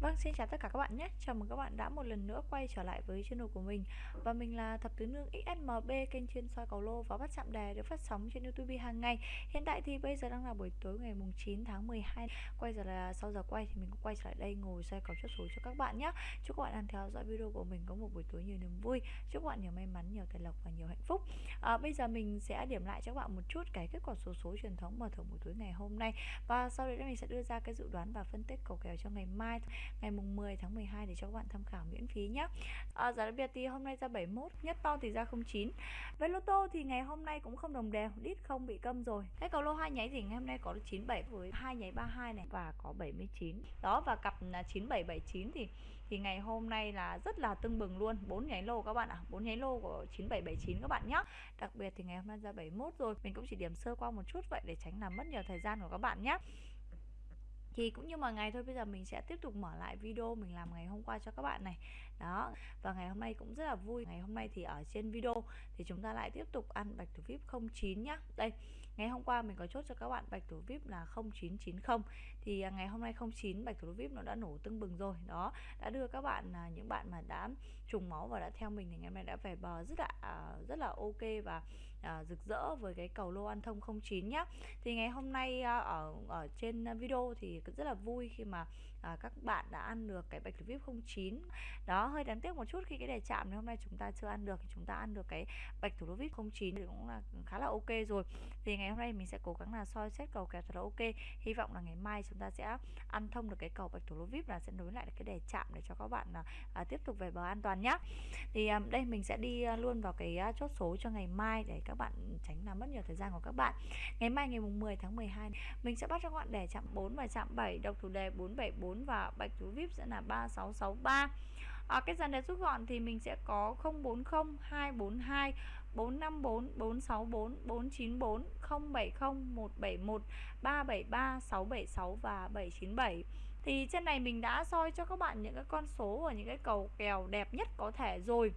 Vâng, xin chào tất cả các bạn nhé. Chào mừng các bạn đã một lần nữa quay trở lại với channel của mình. Và mình là Thập Tứ Nương XSMB, kênh chuyên soi cầu lô và bắt chạm đề được phát sóng trên YouTube hàng ngày. Hiện tại thì bây giờ đang là buổi tối ngày mùng 9 tháng 12. Quay giờ là sau giờ quay thì mình cũng quay trở lại đây ngồi soi cầu chốt số cho các bạn nhé. Chúc các bạn đang theo dõi video của mình có một buổi tối nhiều niềm vui. Chúc các bạn nhiều may mắn, nhiều tài lộc và nhiều hạnh phúc. À, bây giờ mình sẽ điểm lại cho các bạn một chút cái kết quả số số truyền thống mở thưởng buổi tối ngày hôm nay. Và sau đấy mình sẽ đưa ra cái dự đoán và phân tích cầu kèo cho ngày mai ngày mùng 10 tháng 12 để cho các bạn tham khảo miễn phí nhé à, giá đặc biệt thì hôm nay ra 71 nhất to thì ra 09 với lô tô thì ngày hôm nay cũng không đồng đều đít không bị câm rồi. Cái cầu lô hai nháy thì ngày hôm nay có 97 với hai nháy 32 này và có 79 đó và cặp 9779 thì thì ngày hôm nay là rất là tưng bừng luôn. Bốn nháy lô các bạn ạ à. bốn nháy lô của 9779 các bạn nhé đặc biệt thì ngày hôm nay ra 71 rồi mình cũng chỉ điểm sơ qua một chút vậy để tránh làm mất nhiều thời gian của các bạn nhé thì cũng như mọi ngày thôi, bây giờ mình sẽ tiếp tục mở lại video mình làm ngày hôm qua cho các bạn này. Đó, và ngày hôm nay cũng rất là vui. Ngày hôm nay thì ở trên video thì chúng ta lại tiếp tục ăn bạch thủ vip 09 nhá. Đây ngày hôm qua mình có chốt cho các bạn bạch thủ vip là 0990 thì à, ngày hôm nay 09 bạch thủ vip nó đã nổ tưng bừng rồi. Đó đã đưa các bạn à, những bạn mà đã trùng máu và đã theo mình thì ngày hôm nay đã về bờ rất là à, rất là ok và à, rực rỡ với cái cầu lô ăn thông 09 nhé thì ngày hôm nay à, ở ở trên video thì rất là vui khi mà à, các bạn đã ăn được cái bạch thủ vip 09 đó hơi đáng tiếc một chút khi cái đề chạm này hôm nay chúng ta chưa ăn được thì chúng ta ăn được cái bạch thủ vip 09 thì cũng là khá là ok rồi. Thì ngày hôm nay mình sẽ cố gắng là soi xét cầu kèo thật là ok. Hy vọng là ngày mai chúng ta sẽ ăn thông được cái cầu bạch thủ lô vip là sẽ nối lại được cái đề chạm để cho các bạn là à, tiếp tục về bờ an toàn nhá. Thì à, đây mình sẽ đi à, luôn vào cái à, chốt số cho ngày mai để các bạn tránh làm mất nhiều thời gian của các bạn. Ngày mai ngày mùng 10 tháng 12 mình sẽ bắt cho các bạn đề chạm 4 và chạm 7 độc thủ đề 474 và bạch thủ vip sẽ là 3663 à, cái dàn đề rút gọn thì mình sẽ có 040 242 454 464 494 070 171 373 676 và 797 thì trên này mình đã soi cho các bạn những cái con số và những cái cầu kèo đẹp nhất có thể rồi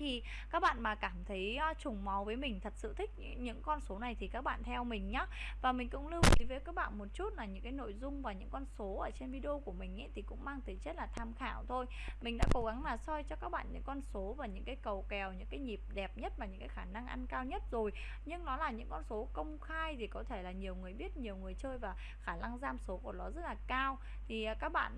thì các bạn mà cảm thấy ờ, trùng máu với mình, thật sự thích những con số này thì các bạn theo mình nhé và mình cũng lưu ý với các bạn một chút là những cái nội dung và những con số ở trên video của mình ấy thì cũng mang tính chất là tham khảo thôi. Mình đã cố gắng là soi cho các bạn những con số và những cái cầu kèo, những cái nhịp đẹp nhất và những cái khả năng ăn cao nhất rồi. Nhưng nó là những con số công khai thì có thể là nhiều người biết, nhiều người chơi và khả năng giam số của nó rất là cao. Thì ờ, các bạn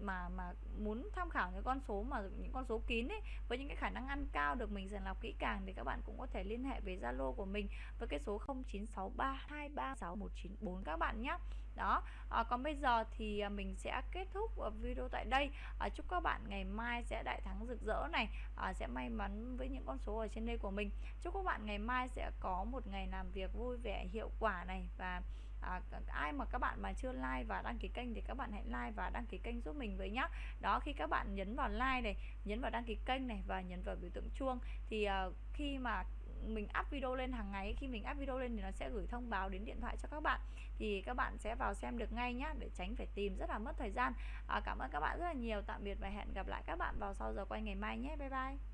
mà mà muốn tham khảo những con số mà, những con số kín ấy, với những cái khả năng ăn cao được mình sàng lọc kỹ càng thì các bạn cũng có thể liên hệ với Zalo của mình với cái số 0963236194 các bạn nhé. Đó à, còn bây giờ thì à, mình sẽ kết thúc à, video tại đây. À, chúc các bạn ngày mai sẽ đại thắng rực rỡ này. À, sẽ may mắn với những con số ở trên đây của mình. Chúc các bạn ngày mai sẽ có một ngày làm việc vui vẻ hiệu quả này và à, ai mà các bạn mà chưa like và đăng ký kênh thì các bạn hãy like và đăng ký kênh giúp mình với nhá. Đó khi các bạn nhấn vào like này nhấn vào đăng ký kênh này và nhấn vào biểu tượng chuông thì à, khi mà mình up video lên hàng ngày khi mình up video lên thì nó sẽ gửi thông báo đến điện thoại cho các bạn. Thì các bạn sẽ vào xem được ngay nhá để tránh phải tìm rất là mất thời gian. À, cảm ơn các bạn rất là nhiều. Tạm biệt và hẹn gặp lại các bạn vào sau giờ quay ngày mai nhé. Bye bye.